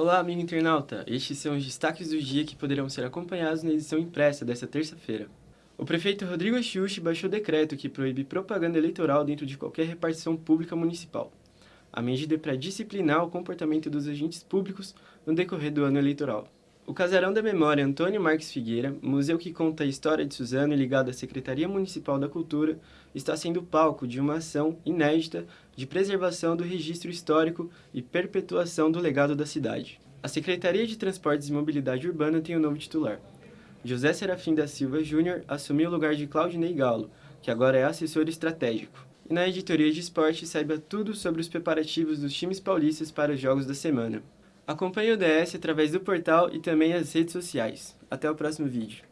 Olá, amigo internauta! Estes são os destaques do dia que poderão ser acompanhados na edição impressa desta terça-feira. O prefeito Rodrigo Axuxi baixou decreto que proíbe propaganda eleitoral dentro de qualquer repartição pública municipal. A medida é para disciplinar o comportamento dos agentes públicos no decorrer do ano eleitoral. O Casarão da Memória Antônio Marques Figueira, museu que conta a história de Suzano e ligado à Secretaria Municipal da Cultura, está sendo palco de uma ação inédita de preservação do registro histórico e perpetuação do legado da cidade. A Secretaria de Transportes e Mobilidade Urbana tem um novo titular. José Serafim da Silva Júnior assumiu o lugar de Claudinei Galo, que agora é assessor estratégico. E na editoria de esporte saiba tudo sobre os preparativos dos times paulistas para os jogos da semana. Acompanhe o DS através do portal e também as redes sociais. Até o próximo vídeo.